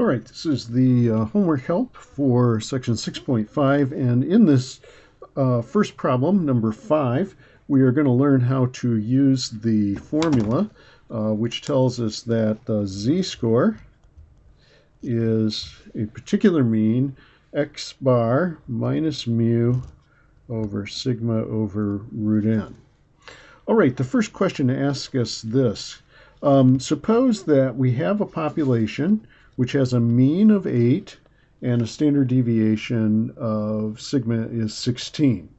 All right, this is the uh, homework help for section 6.5, and in this uh, first problem, number 5, we are going to learn how to use the formula uh, which tells us that the z-score is a particular mean x bar minus mu over sigma over root n. All right, the first question asks us this. Um, suppose that we have a population which has a mean of 8 and a standard deviation of sigma is 16.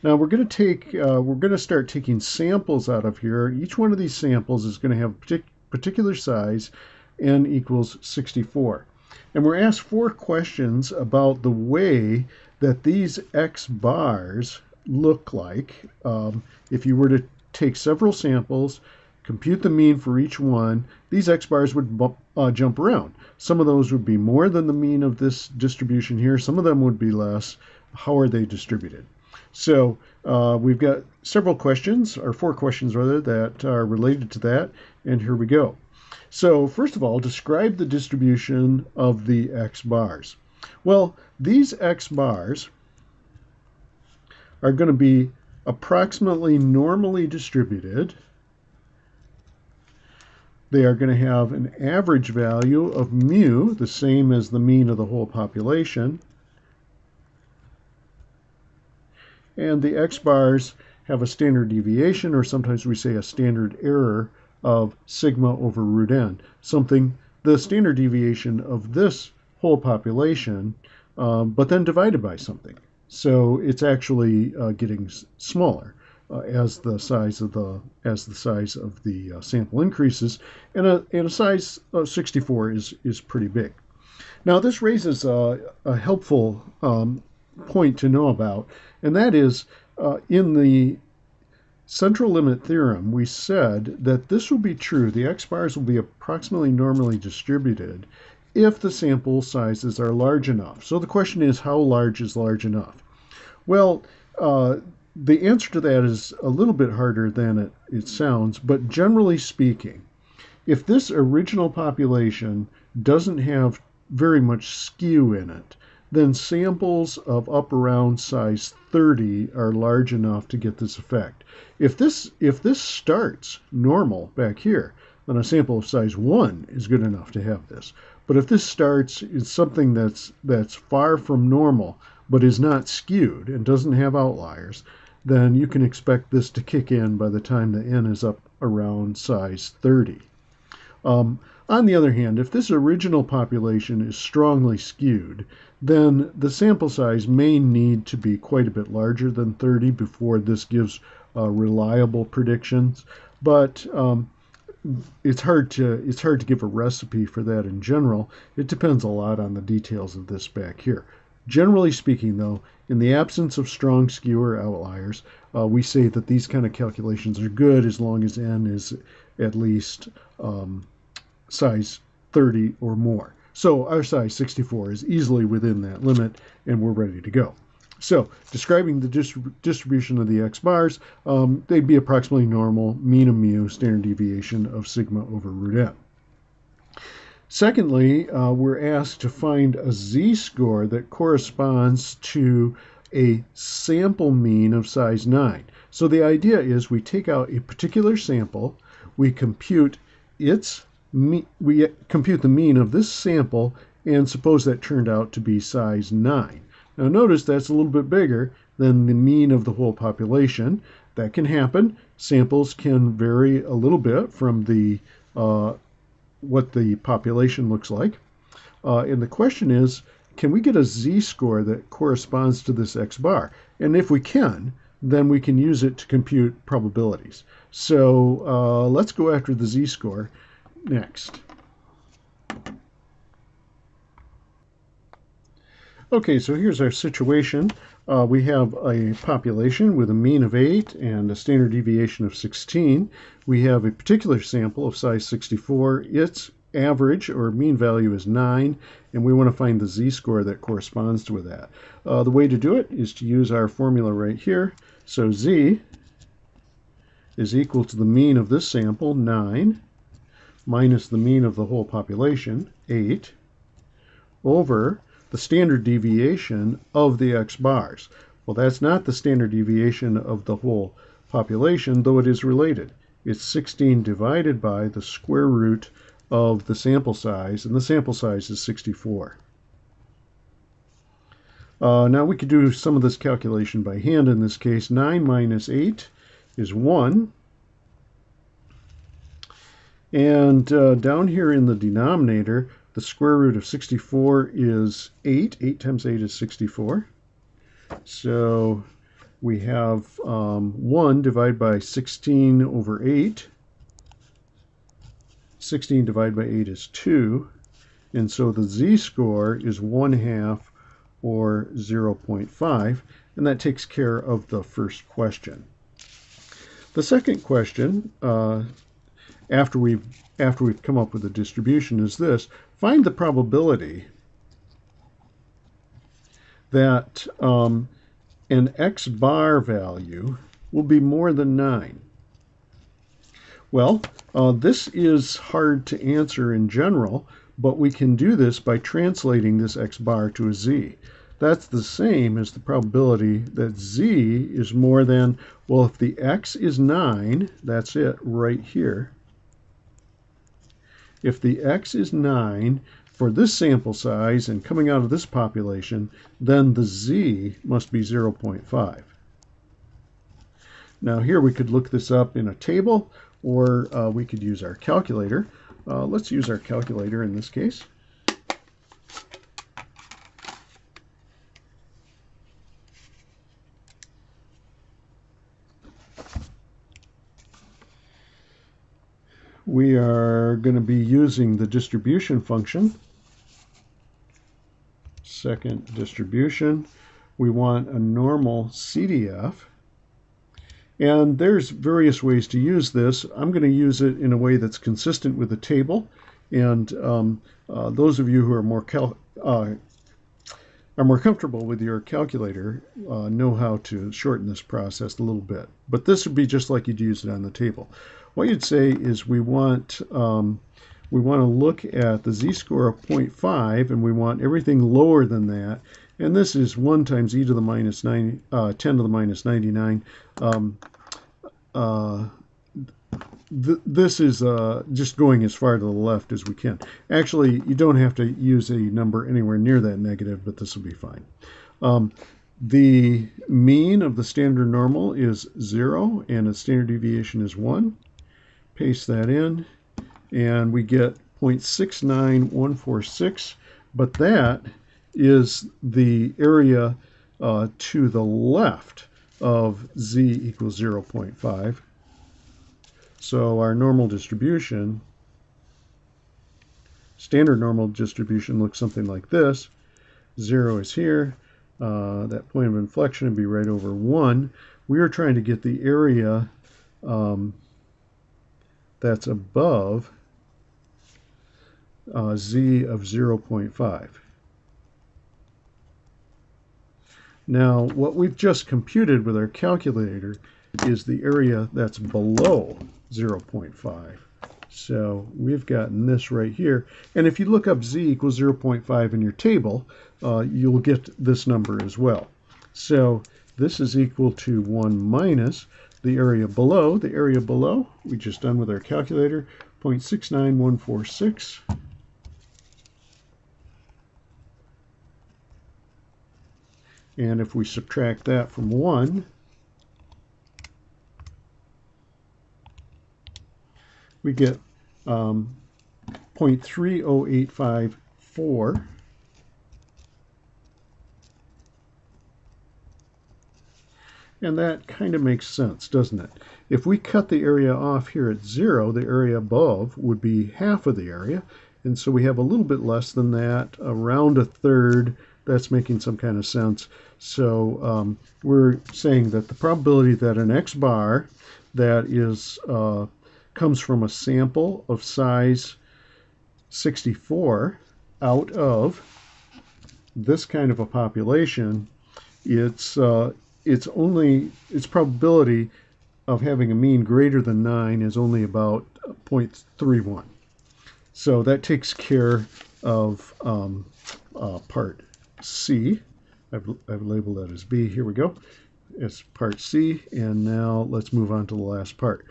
Now we're going to take, uh, we're going to start taking samples out of here. Each one of these samples is going to have partic particular size, n equals 64. And we're asked four questions about the way that these x bars look like um, if you were to take several samples, compute the mean for each one, these x bars would uh, jump around. Some of those would be more than the mean of this distribution here. Some of them would be less. How are they distributed? So uh, we've got several questions, or four questions rather, that are related to that. And here we go. So first of all, describe the distribution of the x bars. Well, these x bars are going to be approximately normally distributed they are going to have an average value of mu, the same as the mean of the whole population. And the x bars have a standard deviation, or sometimes we say a standard error, of sigma over root n, something, the standard deviation of this whole population, um, but then divided by something. So it's actually uh, getting smaller uh, as the size of the as the size of the uh, sample increases, and a and a size of 64 is is pretty big. Now this raises a, a helpful um, point to know about, and that is uh, in the central limit theorem, we said that this will be true. The x bars will be approximately normally distributed if the sample sizes are large enough. So the question is, how large is large enough? Well, uh, the answer to that is a little bit harder than it, it sounds, but generally speaking, if this original population doesn't have very much skew in it, then samples of up around size 30 are large enough to get this effect. If this, if this starts normal back here, then a sample of size 1 is good enough to have this. But if this starts is something that's, that's far from normal, but is not skewed and doesn't have outliers, then you can expect this to kick in by the time the n is up around size 30. Um, on the other hand, if this original population is strongly skewed, then the sample size may need to be quite a bit larger than 30 before this gives uh, reliable predictions. But um, it's hard to it's hard to give a recipe for that in general. It depends a lot on the details of this back here. Generally speaking, though, in the absence of strong skewer outliers, uh, we say that these kind of calculations are good as long as n is at least um, size 30 or more. So our size 64 is easily within that limit, and we're ready to go. So describing the distrib distribution of the x bars, um, they'd be approximately normal, mean of mu, standard deviation of sigma over root n. Secondly, uh, we're asked to find a z-score that corresponds to a sample mean of size 9. So the idea is we take out a particular sample, we compute its we compute the mean of this sample, and suppose that turned out to be size 9. Now notice that's a little bit bigger than the mean of the whole population. That can happen. Samples can vary a little bit from the uh, what the population looks like. Uh, and the question is, can we get a z-score that corresponds to this x bar? And if we can, then we can use it to compute probabilities. So uh, let's go after the z-score next. Okay, so here's our situation. Uh, we have a population with a mean of 8 and a standard deviation of 16. We have a particular sample of size 64. Its average or mean value is 9, and we want to find the z-score that corresponds with that. Uh, the way to do it is to use our formula right here. So z is equal to the mean of this sample, 9, minus the mean of the whole population, 8, over the standard deviation of the x bars. Well, that's not the standard deviation of the whole population, though it is related. It's 16 divided by the square root of the sample size, and the sample size is 64. Uh, now we could do some of this calculation by hand in this case. 9 minus 8 is 1. And uh, down here in the denominator, the square root of 64 is 8. 8 times 8 is 64. So we have um, 1 divided by 16 over 8. 16 divided by 8 is 2. And so the z-score is 1 half or 0.5, and that takes care of the first question. The second question, uh, after we've after we've come up with a distribution, is this: find the probability that um, an x bar value will be more than 9. Well, uh, this is hard to answer in general, but we can do this by translating this x bar to a z. That's the same as the probability that z is more than, well, if the x is 9, that's it right here. If the x is 9 for this sample size and coming out of this population, then the z must be 0.5. Now here we could look this up in a table or uh, we could use our calculator. Uh, let's use our calculator in this case. We are going to be using the distribution function. Second distribution. We want a normal CDF. And there's various ways to use this. I'm going to use it in a way that's consistent with the table. And um, uh, those of you who are more uh, are more comfortable with your calculator uh, know how to shorten this process a little bit. But this would be just like you'd use it on the table. What you'd say is we want um, we want to look at the z-score of 0.5 and we want everything lower than that and this is 1 times e to the minus 9, uh, 10 to the minus 99. Um, uh, th this is uh, just going as far to the left as we can. Actually, you don't have to use a number anywhere near that negative, but this will be fine. Um, the mean of the standard normal is 0, and its standard deviation is 1. Paste that in, and we get 0.69146, but that is the area uh, to the left of z equals 0.5. So our normal distribution, standard normal distribution looks something like this. 0 is here. Uh, that point of inflection would be right over 1. We are trying to get the area um, that's above uh, z of 0.5. Now, what we've just computed with our calculator is the area that's below 0.5. So we've gotten this right here. And if you look up z equals 0.5 in your table, uh, you'll get this number as well. So this is equal to 1 minus the area below. The area below, we just done with our calculator, 0.69146 And if we subtract that from 1, we get um, 0.30854. And that kind of makes sense, doesn't it? If we cut the area off here at 0, the area above would be half of the area. And so we have a little bit less than that, around a third. That's making some kind of sense. So um, we're saying that the probability that an X bar that is uh, comes from a sample of size 64 out of this kind of a population, it's uh, it's only its probability of having a mean greater than 9 is only about 0.31. So that takes care of um, uh, part C. I've, I've labeled that as B. Here we go. It's part C, and now let's move on to the last part.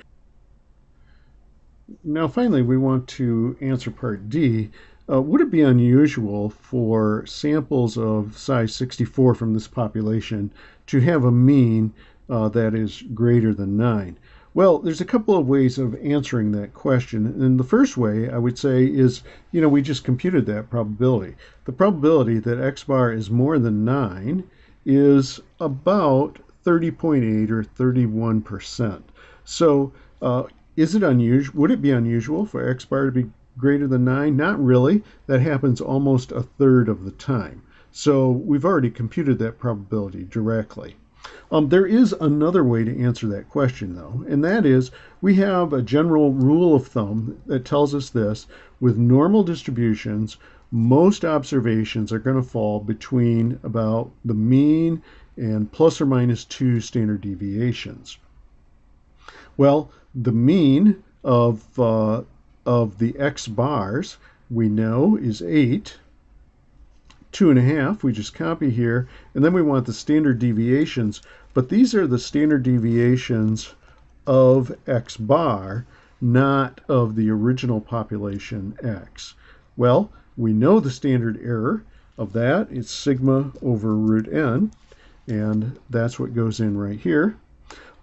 Now finally we want to answer part D. Uh, would it be unusual for samples of size 64 from this population to have a mean uh, that is greater than 9? Well, there's a couple of ways of answering that question. And the first way I would say is, you know, we just computed that probability. The probability that x bar is more than 9 is about 30.8 or 31%. So uh, is it unusual? Would it be unusual for x bar to be greater than 9? Not really. That happens almost a third of the time. So we've already computed that probability directly. Um, there is another way to answer that question, though, and that is we have a general rule of thumb that tells us this with normal distributions, most observations are going to fall between about the mean and plus or minus two standard deviations. Well, the mean of, uh, of the x bars we know is 8. Two and a half, we just copy here, and then we want the standard deviations, but these are the standard deviations of x bar, not of the original population x. Well, we know the standard error of that. It's sigma over root n, and that's what goes in right here.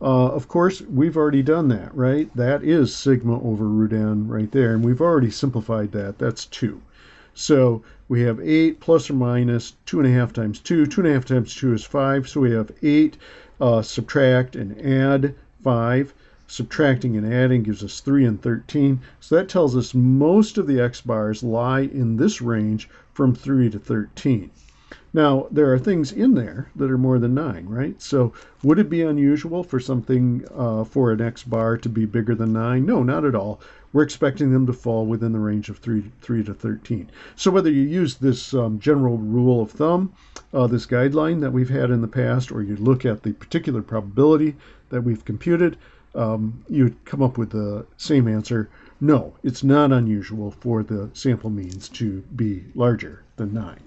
Uh, of course, we've already done that, right? That is sigma over root n right there, and we've already simplified that. That's 2. So we have 8 plus or minus 2.5 times 2. 2.5 times 2 is 5, so we have 8. Uh, subtract and add 5. Subtracting and adding gives us 3 and 13. So that tells us most of the x bars lie in this range from 3 to 13. Now, there are things in there that are more than 9, right? So would it be unusual for something uh, for an x bar to be bigger than 9? No, not at all. We're expecting them to fall within the range of 3, 3 to 13. So whether you use this um, general rule of thumb, uh, this guideline that we've had in the past, or you look at the particular probability that we've computed, um, you'd come up with the same answer. No, it's not unusual for the sample means to be larger than 9.